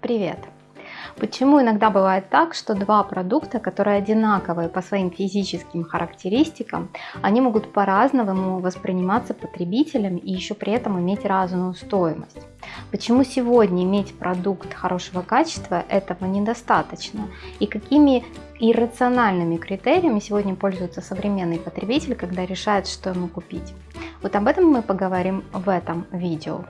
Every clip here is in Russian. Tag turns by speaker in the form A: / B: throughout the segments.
A: Привет! Почему иногда бывает так, что два продукта, которые одинаковые по своим физическим характеристикам, они могут по-разному восприниматься потребителем и еще при этом иметь разную стоимость? Почему сегодня иметь продукт хорошего качества этого недостаточно? И какими иррациональными критериями сегодня пользуется современный потребитель, когда решает, что ему купить? Вот об этом мы поговорим в этом видео.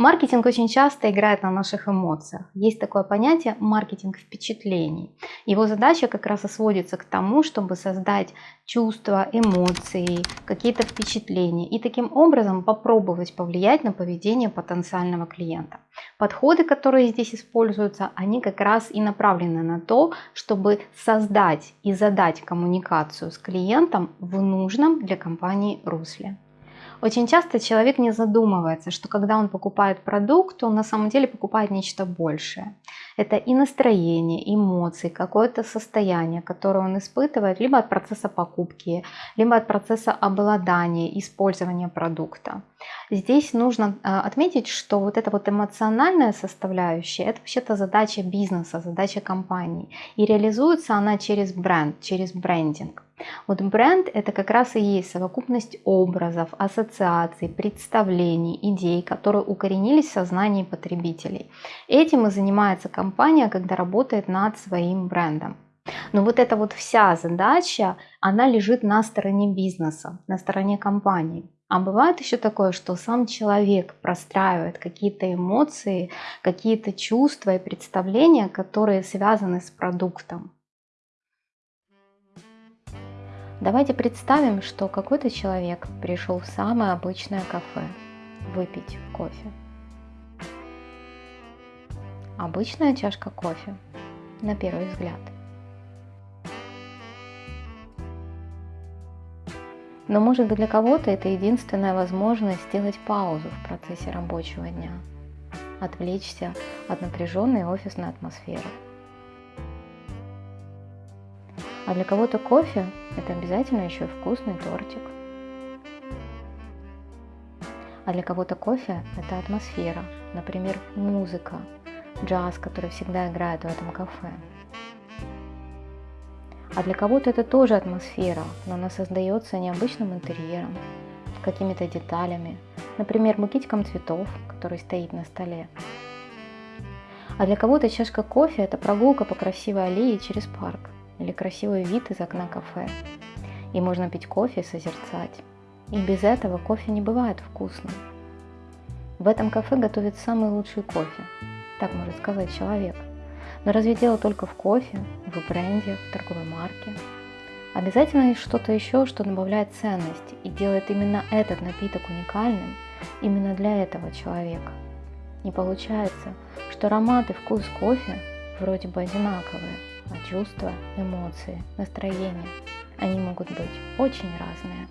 A: Маркетинг очень часто играет на наших эмоциях. Есть такое понятие маркетинг впечатлений. Его задача как раз и сводится к тому, чтобы создать чувства, эмоции, какие-то впечатления и таким образом попробовать повлиять на поведение потенциального клиента. Подходы, которые здесь используются, они как раз и направлены на то, чтобы создать и задать коммуникацию с клиентом в нужном для компании русле. Очень часто человек не задумывается, что когда он покупает продукт, он на самом деле покупает нечто большее. Это и настроение, эмоции, какое-то состояние, которое он испытывает либо от процесса покупки, либо от процесса обладания, использования продукта. Здесь нужно а, отметить, что вот эта вот эмоциональная составляющая, это вообще-то задача бизнеса, задача компании. И реализуется она через бренд, через брендинг. Вот бренд это как раз и есть совокупность образов, ассоциаций, представлений, идей, которые укоренились в сознании потребителей. Этим и занимается компания, когда работает над своим брендом. Но вот эта вот вся задача, она лежит на стороне бизнеса, на стороне компании. А бывает еще такое, что сам человек простраивает какие-то эмоции, какие-то чувства и представления, которые связаны с продуктом. Давайте представим, что какой-то человек пришел в самое обычное кафе выпить кофе. Обычная чашка кофе, на первый взгляд. Но может быть для кого-то это единственная возможность сделать паузу в процессе рабочего дня, отвлечься от напряженной офисной атмосферы. А для кого-то кофе – это обязательно еще и вкусный тортик. А для кого-то кофе – это атмосфера, например, музыка, джаз, который всегда играет в этом кафе. А для кого-то это тоже атмосфера, но она создается необычным интерьером, какими-то деталями, например, букетиком цветов, который стоит на столе. А для кого-то чашка кофе – это прогулка по красивой аллее через парк – или красивый вид из окна кафе. И можно пить кофе и созерцать. И без этого кофе не бывает вкусным. В этом кафе готовят самый лучший кофе, так может сказать человек. Но разве дело только в кофе, в бренде, в торговой марке? Обязательно есть что-то еще, что добавляет ценность и делает именно этот напиток уникальным именно для этого человека. Не получается, что аромат и вкус кофе вроде бы одинаковые, а чувства, эмоции, настроения, они могут быть очень разные.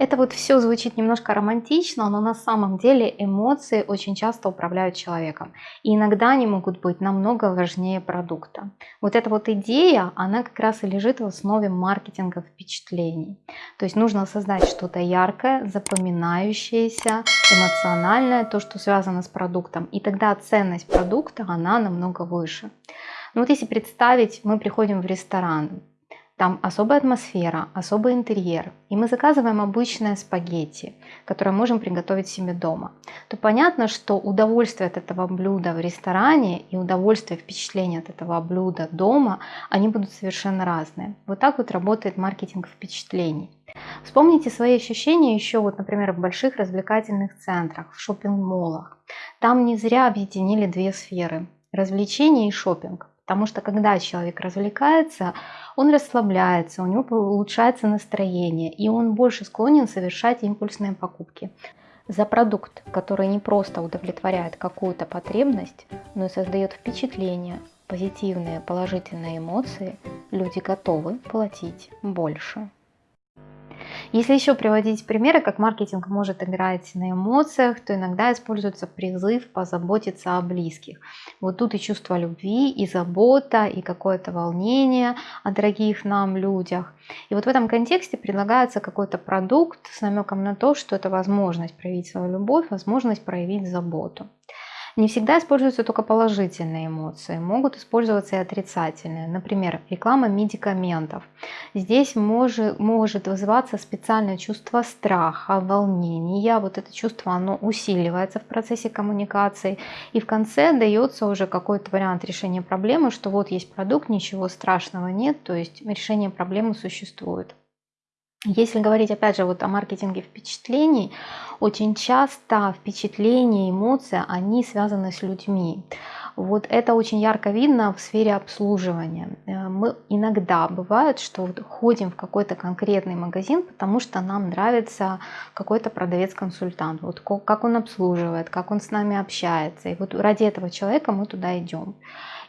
A: Это вот все звучит немножко романтично, но на самом деле эмоции очень часто управляют человеком. И иногда они могут быть намного важнее продукта. Вот эта вот идея, она как раз и лежит в основе маркетинга впечатлений. То есть нужно создать что-то яркое, запоминающееся, эмоциональное, то, что связано с продуктом. И тогда ценность продукта, она намного выше. Ну вот если представить, мы приходим в ресторан, там особая атмосфера, особый интерьер, и мы заказываем обычное спагетти, которое можем приготовить себе дома, то понятно, что удовольствие от этого блюда в ресторане и удовольствие, впечатление от этого блюда дома, они будут совершенно разные. Вот так вот работает маркетинг впечатлений. Вспомните свои ощущения еще, вот, например, в больших развлекательных центрах, в шопинг-молах. Там не зря объединили две сферы – развлечение и шопинг. Потому что когда человек развлекается, он расслабляется, у него улучшается настроение, и он больше склонен совершать импульсные покупки. За продукт, который не просто удовлетворяет какую-то потребность, но и создает впечатление, позитивные, положительные эмоции, люди готовы платить больше. Если еще приводить примеры, как маркетинг может играть на эмоциях, то иногда используется призыв позаботиться о близких. Вот тут и чувство любви, и забота, и какое-то волнение о дорогих нам людях. И вот в этом контексте предлагается какой-то продукт с намеком на то, что это возможность проявить свою любовь, возможность проявить заботу. Не всегда используются только положительные эмоции, могут использоваться и отрицательные. Например, реклама медикаментов. Здесь может, может вызываться специальное чувство страха, волнения. Вот это чувство, оно усиливается в процессе коммуникации. И в конце дается уже какой-то вариант решения проблемы, что вот есть продукт, ничего страшного нет, то есть решение проблемы существует. Если говорить опять же вот о маркетинге впечатлений, очень часто впечатления, эмоции, они связаны с людьми. Вот это очень ярко видно в сфере обслуживания. Э, мы иногда бывает, что ходим в какой-то конкретный магазин, потому что нам нравится какой-то продавец-консультант, вот как он обслуживает, как он с нами общается. И вот ради этого человека мы туда идем.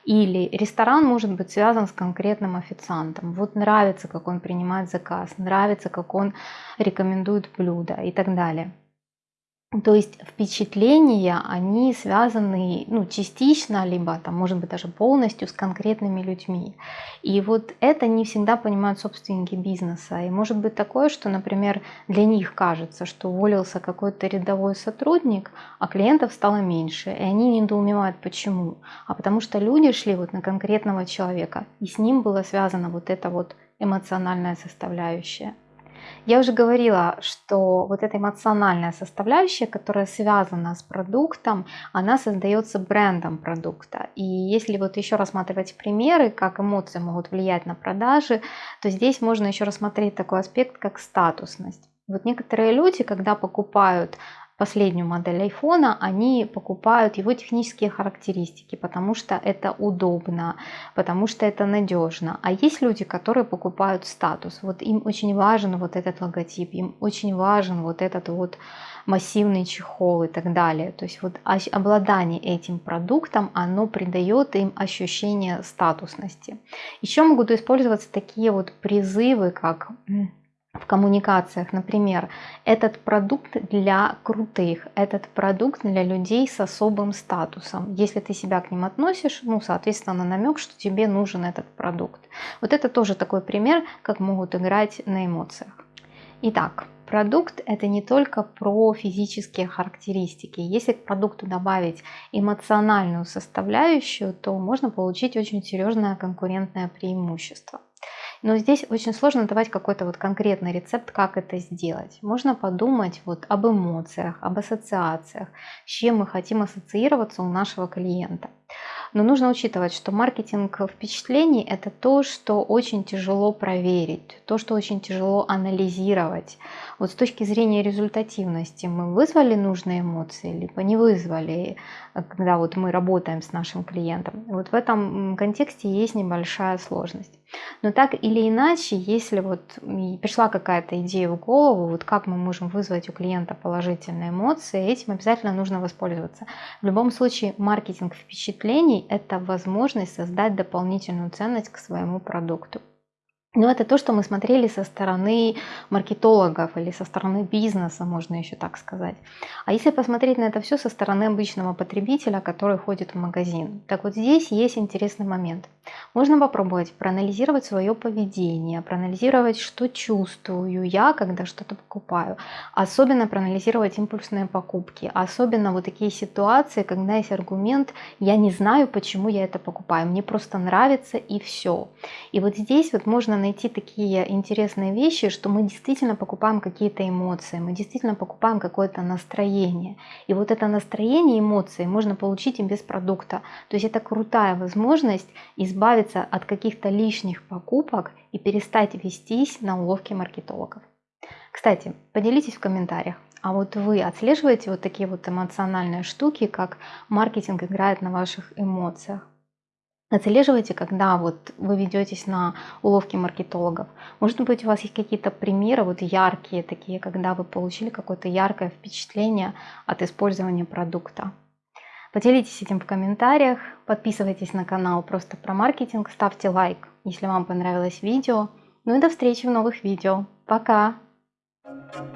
A: Или ресторан может быть связан с конкретным официантом. Вот нравится, как он принимает заказ, нравится, как он рекомендует блюдо и так далее. То есть впечатления, они связаны ну, частично, либо там, может быть даже полностью с конкретными людьми. И вот это не всегда понимают собственники бизнеса. И может быть такое, что, например, для них кажется, что уволился какой-то рядовой сотрудник, а клиентов стало меньше. И они недоумевают, почему. А потому что люди шли вот на конкретного человека, и с ним была связана вот эта вот эмоциональная составляющая. Я уже говорила, что вот эта эмоциональная составляющая, которая связана с продуктом, она создается брендом продукта. И если вот еще рассматривать примеры, как эмоции могут влиять на продажи, то здесь можно еще рассмотреть такой аспект, как статусность. Вот некоторые люди, когда покупают последнюю модель айфона, они покупают его технические характеристики, потому что это удобно, потому что это надежно. А есть люди, которые покупают статус. Вот им очень важен вот этот логотип, им очень важен вот этот вот массивный чехол и так далее. То есть вот обладание этим продуктом, оно придает им ощущение статусности. Еще могут использоваться такие вот призывы, как в коммуникациях, например, этот продукт для крутых, этот продукт для людей с особым статусом. Если ты себя к ним относишь, ну, соответственно, намек, что тебе нужен этот продукт. Вот это тоже такой пример, как могут играть на эмоциях. Итак, продукт это не только про физические характеристики. Если к продукту добавить эмоциональную составляющую, то можно получить очень серьезное конкурентное преимущество. Но здесь очень сложно давать какой-то вот конкретный рецепт, как это сделать. Можно подумать вот об эмоциях, об ассоциациях, с чем мы хотим ассоциироваться у нашего клиента. Но нужно учитывать, что маркетинг впечатлений – это то, что очень тяжело проверить, то, что очень тяжело анализировать. Вот с точки зрения результативности мы вызвали нужные эмоции, либо не вызвали, когда вот мы работаем с нашим клиентом. Вот в этом контексте есть небольшая сложность. Но так или иначе, если вот пришла какая-то идея в голову, вот как мы можем вызвать у клиента положительные эмоции, этим обязательно нужно воспользоваться. В любом случае, маркетинг впечатлений – это возможность создать дополнительную ценность к своему продукту. Но это то, что мы смотрели со стороны маркетологов или со стороны бизнеса, можно еще так сказать. А если посмотреть на это все со стороны обычного потребителя, который ходит в магазин, так вот здесь есть интересный момент. Можно попробовать проанализировать свое поведение, проанализировать, что чувствую я, когда что-то покупаю. Особенно проанализировать импульсные покупки. Особенно вот такие ситуации, когда есть аргумент «я не знаю, почему я это покупаю, мне просто нравится и все». И вот здесь вот можно найти такие интересные вещи, что мы действительно покупаем какие-то эмоции, мы действительно покупаем какое-то настроение. И вот это настроение, эмоции можно получить и без продукта. То есть это крутая возможность избавиться от каких-то лишних покупок и перестать вестись на уловки маркетологов. Кстати, поделитесь в комментариях, а вот вы отслеживаете вот такие вот эмоциональные штуки, как маркетинг играет на ваших эмоциях? Отслеживайте, когда вот вы ведетесь на уловки маркетологов. Может быть, у вас есть какие-то примеры вот яркие такие, когда вы получили какое-то яркое впечатление от использования продукта. Поделитесь этим в комментариях, подписывайтесь на канал просто про маркетинг, ставьте лайк, если вам понравилось видео. Ну и до встречи в новых видео. Пока!
B: Thank